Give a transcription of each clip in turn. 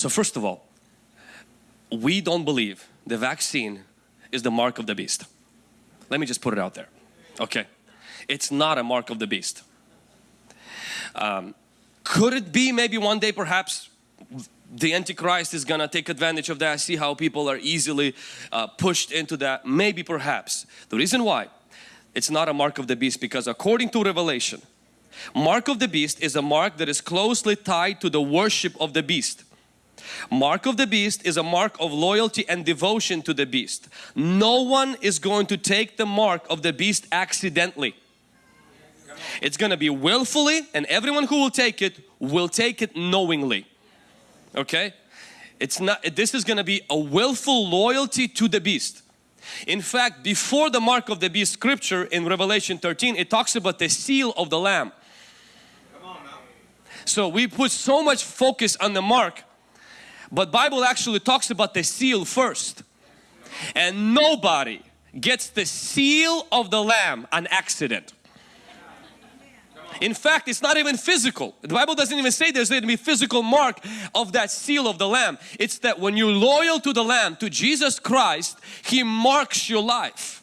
So first of all, we don't believe the vaccine is the mark of the beast. Let me just put it out there. Okay. It's not a mark of the beast. Um, could it be maybe one day perhaps the Antichrist is gonna take advantage of that, see how people are easily uh, pushed into that, maybe perhaps. The reason why it's not a mark of the beast because according to Revelation, mark of the beast is a mark that is closely tied to the worship of the beast. Mark of the beast is a mark of loyalty and devotion to the beast. No one is going to take the mark of the beast accidentally. It's going to be willfully and everyone who will take it will take it knowingly. Okay? It's not, this is going to be a willful loyalty to the beast. In fact, before the mark of the beast scripture in Revelation 13, it talks about the seal of the lamb. So we put so much focus on the mark, but Bible actually talks about the seal first. And nobody gets the seal of the lamb an accident. In fact, it's not even physical. The Bible doesn't even say there's going to be physical mark of that seal of the Lamb. It's that when you're loyal to the Lamb, to Jesus Christ, He marks your life.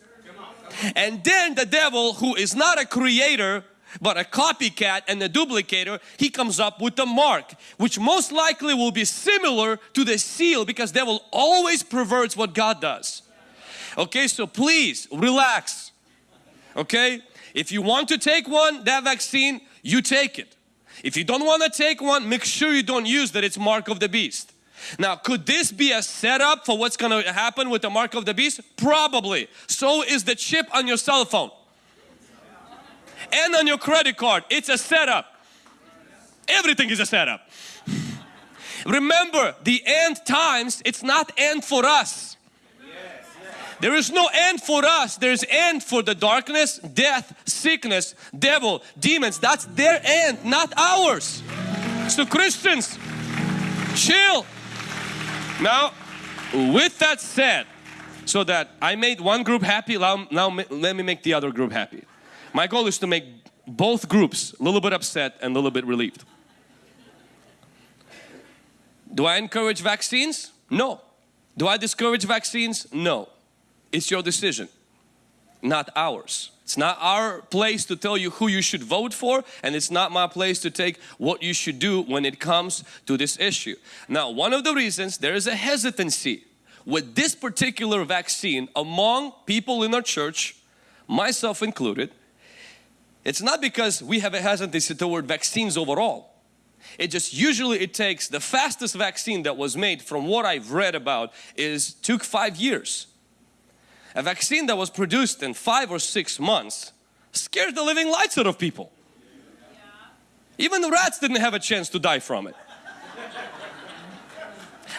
And then the devil who is not a creator but a copycat and a duplicator, he comes up with the mark which most likely will be similar to the seal because they will always perverts what God does. Okay, so please relax. Okay, if you want to take one, that vaccine, you take it. If you don't want to take one, make sure you don't use that it's mark of the beast. Now, could this be a setup for what's going to happen with the mark of the beast? Probably. So is the chip on your cell phone and on your credit card. It's a setup. Everything is a setup. Remember, the end times, it's not end for us. There is no end for us. There's end for the darkness, death, sickness, devil, demons. That's their end, not ours. So Christians, chill. Now, with that said, so that I made one group happy, now, now let me make the other group happy. My goal is to make both groups a little bit upset and a little bit relieved. Do I encourage vaccines? No. Do I discourage vaccines? No. It's your decision, not ours. It's not our place to tell you who you should vote for and it's not my place to take what you should do when it comes to this issue. Now one of the reasons there is a hesitancy with this particular vaccine among people in our church, myself included, it's not because we have a hesitancy toward vaccines overall. It just usually it takes the fastest vaccine that was made from what I've read about is took five years a vaccine that was produced in five or six months scared the living lights out of people. Even the rats didn't have a chance to die from it.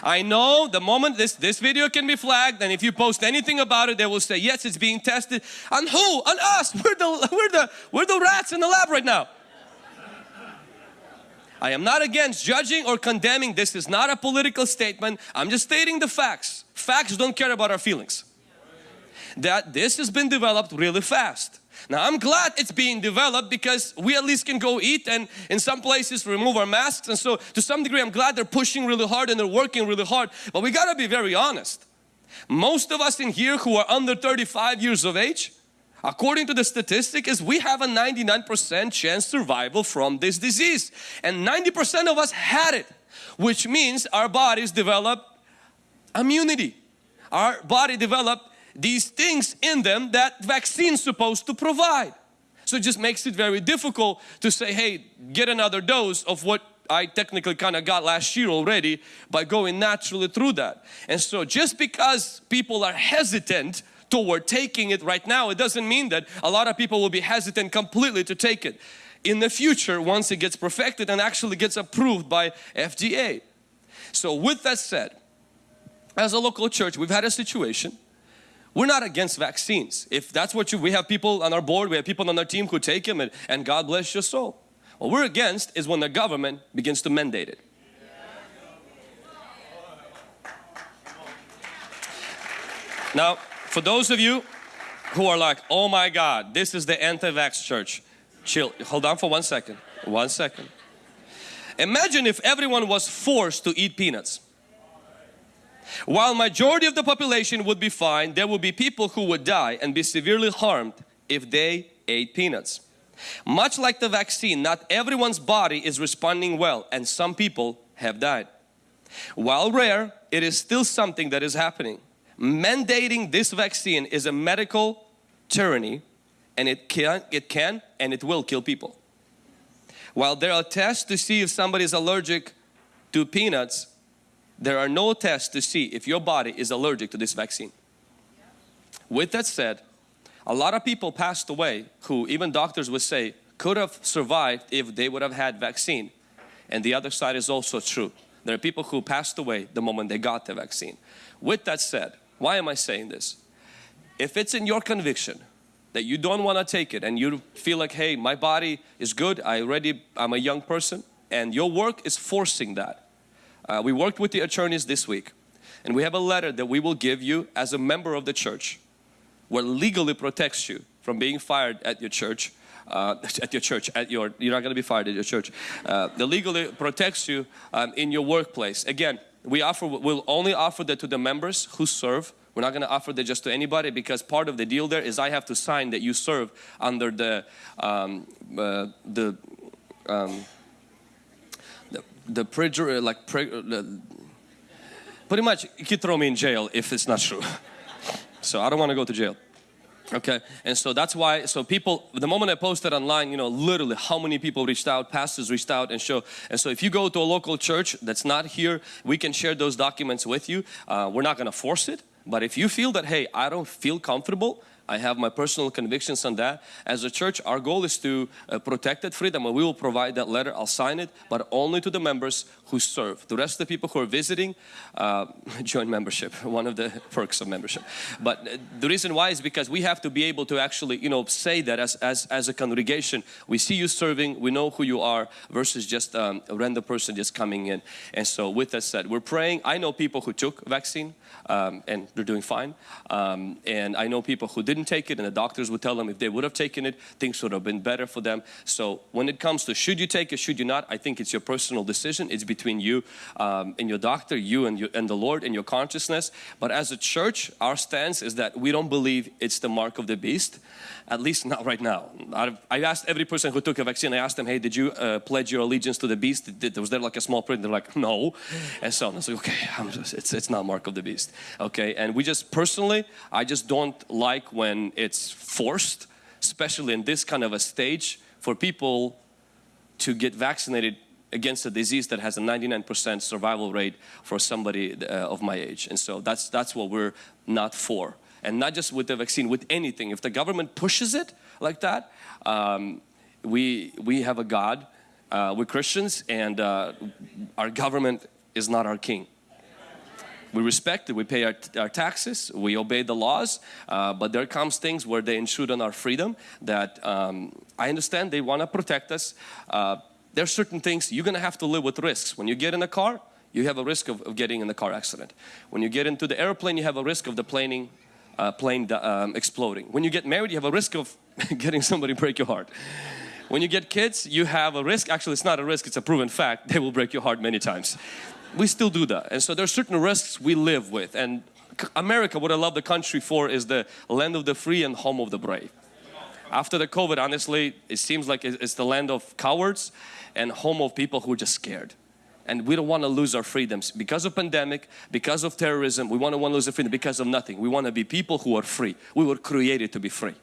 I know the moment this, this video can be flagged and if you post anything about it they will say yes it's being tested on who? On us! We're the, we're the, we're the rats in the lab right now. I am not against judging or condemning. This is not a political statement. I'm just stating the facts. Facts don't care about our feelings that this has been developed really fast. Now I'm glad it's being developed because we at least can go eat and in some places remove our masks and so to some degree I'm glad they're pushing really hard and they're working really hard but we got to be very honest. Most of us in here who are under 35 years of age according to the statistic is we have a 99% chance survival from this disease and 90% of us had it which means our bodies develop immunity. Our body developed these things in them that vaccine's supposed to provide. So it just makes it very difficult to say, hey, get another dose of what I technically kind of got last year already by going naturally through that. And so just because people are hesitant toward taking it right now, it doesn't mean that a lot of people will be hesitant completely to take it in the future once it gets perfected and actually gets approved by FDA. So with that said, as a local church, we've had a situation we're not against vaccines. If that's what you, we have people on our board, we have people on our team who take them and, and God bless your soul. What we're against is when the government begins to mandate it. Now, for those of you who are like, oh my God, this is the anti-vax church. Chill, hold on for one second, one second. Imagine if everyone was forced to eat peanuts. While majority of the population would be fine, there would be people who would die and be severely harmed if they ate peanuts. Much like the vaccine, not everyone's body is responding well and some people have died. While rare, it is still something that is happening. Mandating this vaccine is a medical tyranny and it can, it can and it will kill people. While there are tests to see if somebody is allergic to peanuts, there are no tests to see if your body is allergic to this vaccine. With that said, a lot of people passed away who even doctors would say could have survived if they would have had vaccine. And the other side is also true. There are people who passed away the moment they got the vaccine. With that said, why am I saying this? If it's in your conviction that you don't want to take it and you feel like, hey, my body is good, I already, I'm a young person and your work is forcing that. Uh, we worked with the attorneys this week and we have a letter that we will give you as a member of the church what legally protects you from being fired at your church uh, at your church, at your, you're not going to be fired at your church. Uh, the legally protects you um, in your workplace. Again, we offer, we'll only offer that to the members who serve. We're not going to offer that just to anybody because part of the deal there is I have to sign that you serve under the, um, uh, the, um, the, the like, pre, uh, pretty much you could throw me in jail if it's not true. so I don't want to go to jail. Okay, and so that's why, so people, the moment I posted online, you know, literally how many people reached out, pastors reached out and show, and so if you go to a local church that's not here, we can share those documents with you. Uh, we're not going to force it, but if you feel that, hey, I don't feel comfortable, I have my personal convictions on that. As a church, our goal is to uh, protect that freedom and we will provide that letter. I'll sign it, but only to the members who serve. The rest of the people who are visiting, uh, join membership, one of the perks of membership. But uh, the reason why is because we have to be able to actually, you know, say that as, as, as a congregation, we see you serving, we know who you are versus just um, a random person just coming in. And so with that said, we're praying. I know people who took vaccine um, and they're doing fine. Um, and I know people who didn't didn't take it and the doctors would tell them if they would have taken it, things would have been better for them. So when it comes to should you take it, should you not, I think it's your personal decision. It's between you um, and your doctor, you and, and the Lord and your consciousness. But as a church, our stance is that we don't believe it's the mark of the beast, at least not right now. I've, I've asked every person who took a vaccine, I asked them, hey, did you uh, pledge your allegiance to the beast? Was there like a small print? They're like, no. And so I was like, okay, just, it's, it's not mark of the beast. Okay, and we just personally, I just don't like when when it's forced, especially in this kind of a stage, for people to get vaccinated against a disease that has a 99% survival rate for somebody uh, of my age. And so that's, that's what we're not for. And not just with the vaccine, with anything. If the government pushes it like that, um, we, we have a God, uh, we're Christians and uh, our government is not our king we respect it, we pay our, our taxes, we obey the laws, uh, but there comes things where they intrude on our freedom that um, I understand they want to protect us. Uh, there are certain things you're going to have to live with risks. When you get in a car, you have a risk of, of getting in the car accident. When you get into the airplane, you have a risk of the planing, uh, plane um, exploding. When you get married, you have a risk of getting somebody break your heart. When you get kids, you have a risk. Actually, it's not a risk, it's a proven fact. They will break your heart many times we still do that. And so there are certain risks we live with. And America, what I love the country for is the land of the free and home of the brave. After the COVID, honestly, it seems like it's the land of cowards and home of people who are just scared. And we don't want to lose our freedoms because of pandemic, because of terrorism. We want to want to lose our freedom because of nothing. We want to be people who are free. We were created to be free.